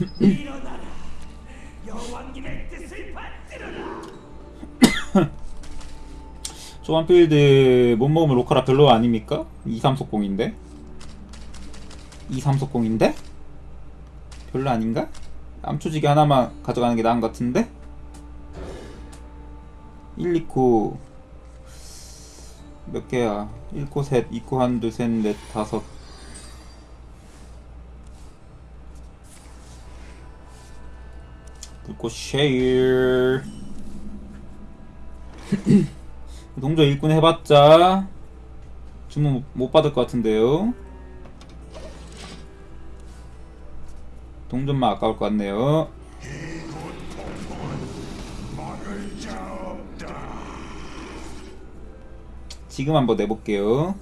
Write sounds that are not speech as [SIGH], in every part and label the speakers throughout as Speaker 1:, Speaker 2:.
Speaker 1: [LAUGHS] 조한필드 못 먹으면 로카라 별로 아닙니까? 23속공인데? 23속공인데? 별로 아닌가? 암초지기 하나만 가져가는 게 나은 것 같은데? 1, 2코 몇 개야? 1코 셋, 2코 한두 셋, 넷, 다섯 불꽃 쉐일 동조 일꾼 해봤자 주문 못- 못 받을 것 같은데요. 동전만 아까울 것 같네요. 지금 한번 내볼게요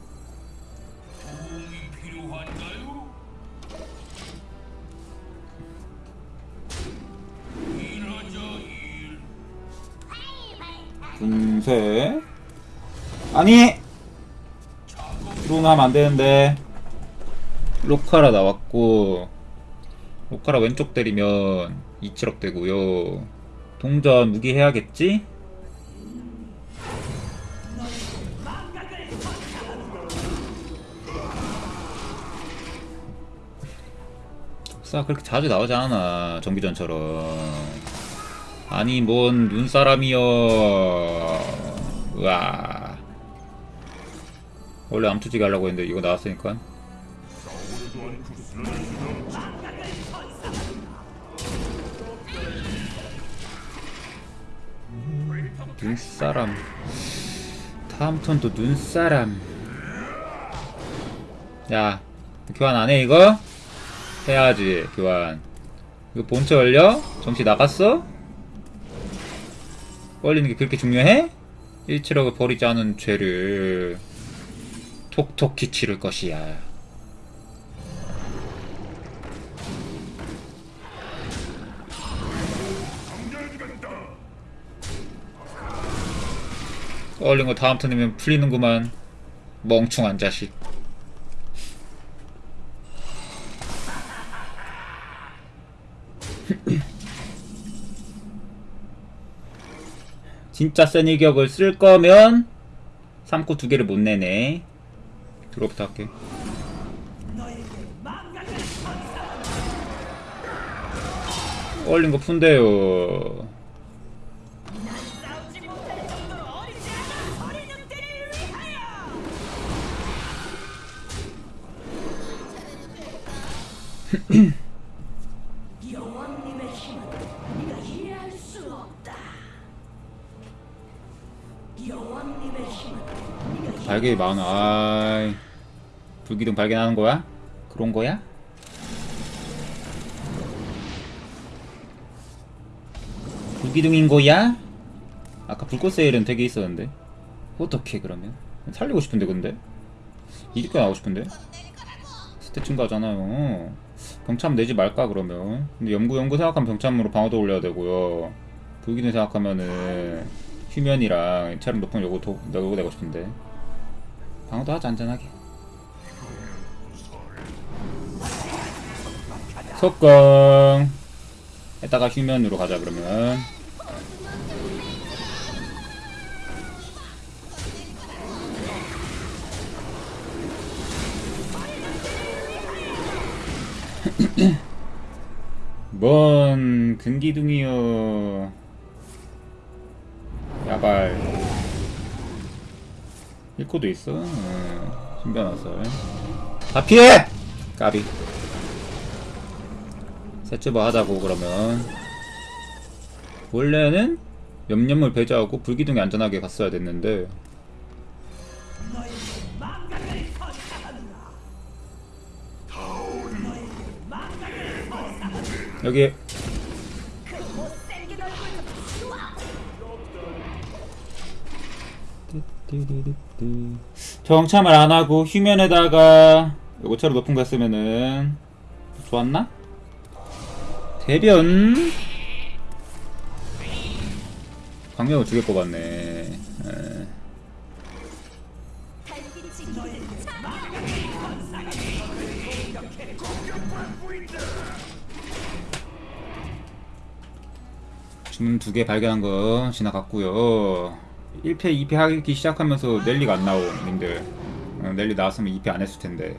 Speaker 1: 분쇄 아니. 들어오면 안 되는데. 로카라 나왔고 로카라 왼쪽 때리면 2칠억 되고요. 동전 무기 해야겠지? 독사 그렇게 자주 나오지 않아 정기전처럼 아니 뭔 눈사람이여 으아 원래 암투지 가려고 했는데 이거 나왔으니까 눈사람 다음 턴도 눈사람 야 교환 안해 이거? 해야지 교환 이거 본체 올려? 정치 나갔어? 걸리는 게 그렇게 중요해? 1칠억을 버리지 않은 죄를 톡톡히 치를 것이야 걸린 거 다음 턴이면 풀리는구만 멍충한 자식 진짜 센 일격을 쓸 거면 3코 두 개를 못 내네. 드롭부터 할게. 얼린 거 푼대요. [CLEARS THROAT] 발견이 많아. 아이. 불기둥 발견하는 거야? 그런 거야? 불기둥인 거야? 아까 불꽃 세일은 되게 있었는데. 어떻게 그러면? 살리고 싶은데 근데? 이리까 나오고 싶은데? 스탯 증가하잖아요. 병참 내지 말까 그러면? 근데 연구 연구 생각하면 병참으로 방어도 올려야 되고요. 불기둥 생각하면은 휴면이랑 체력 높은 요거 도, 요거 내고 싶은데. 방어도 하자 안전하게. 속공! 했다가 휴면으로 가자 그러면. [CLEARS THROAT] 뭔 근기둥이여 야발 1코도 있어. 응. 신변화살. 다 피해! 까비. 세츠버 하자고, 그러면. 원래는 염염을 배제하고 불기둥이 안전하게 갔어야 됐는데. 여기
Speaker 2: 치워!
Speaker 1: 정참을 안 하고 휴면에다가 요거처럼 높은 거 했으면은 좋았나? 대변 광명을 두개 뽑았네. 에.
Speaker 2: 참!
Speaker 1: 주문 두 개 발견한 거 지나갔고요 1패 2패 하기 시작하면서 넬리가 안 나옴 님들. 어, 넬리 나왔으면 2패 안 했을 텐데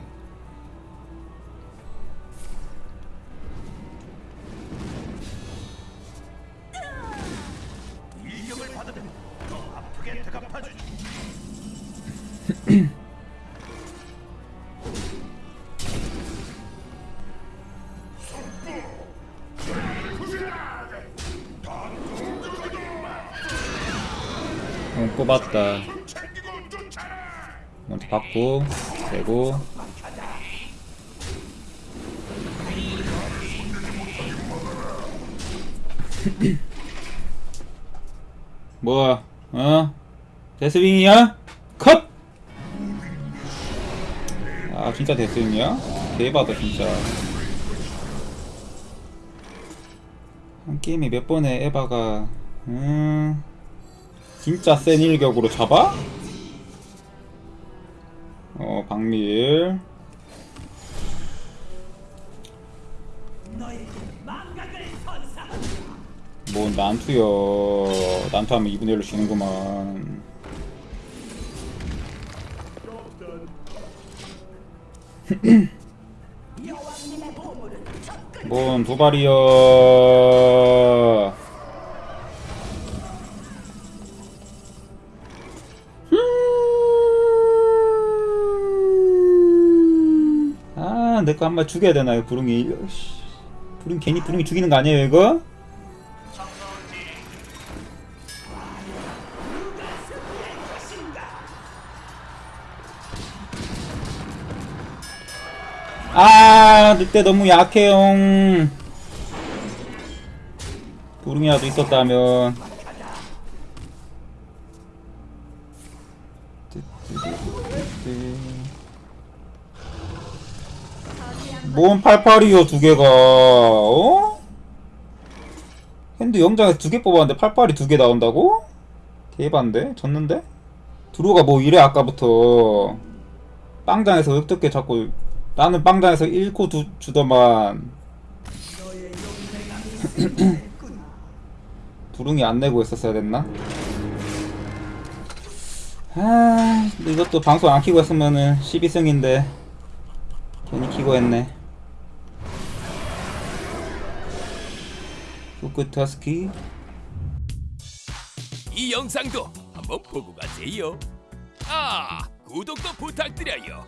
Speaker 1: [CLEARS THROAT] 뽑았다 먼저 받고 되고 [CLEARS THROAT] 뭐야 어? 데스윙이야? 컷! 아 진짜 데스윙이야? 대박이다 진짜 한 게임에 몇 번에 에바가 음 진짜 센 일격으로 잡아? 어 박밀 뭐 난투여 난투하면 2분의 1로 지는구만. [CLEARS THROAT] 뭔 도발이여 아, 내거한 마리 죽여야 되나요, 부릉이? 씨, 부릉 괜히 부릉이 죽이는 거 아니에요, 이거? 아, 늑대 너무 약해요. 부릉이라도 있었다면. 뭔 88이요 두 개가 어? 핸드 영장에서 두 개 뽑았는데 88이 두 개 나온다고? 대반데? 졌는데? 드로가 뭐 이래 아까부터 빵장에서 어떻게 자꾸 나는 빵장에서 1코 두, 주더만 [CLEARS THROAT] 부릉이 안 내고 있었어야 됐나? 아 이것도 방송 안 키고 했으면은 12승인데 괜히 키고 했네 후크타스키
Speaker 3: 이 영상도 한번 보고 가세요. 아, 구독도 부탁드려요.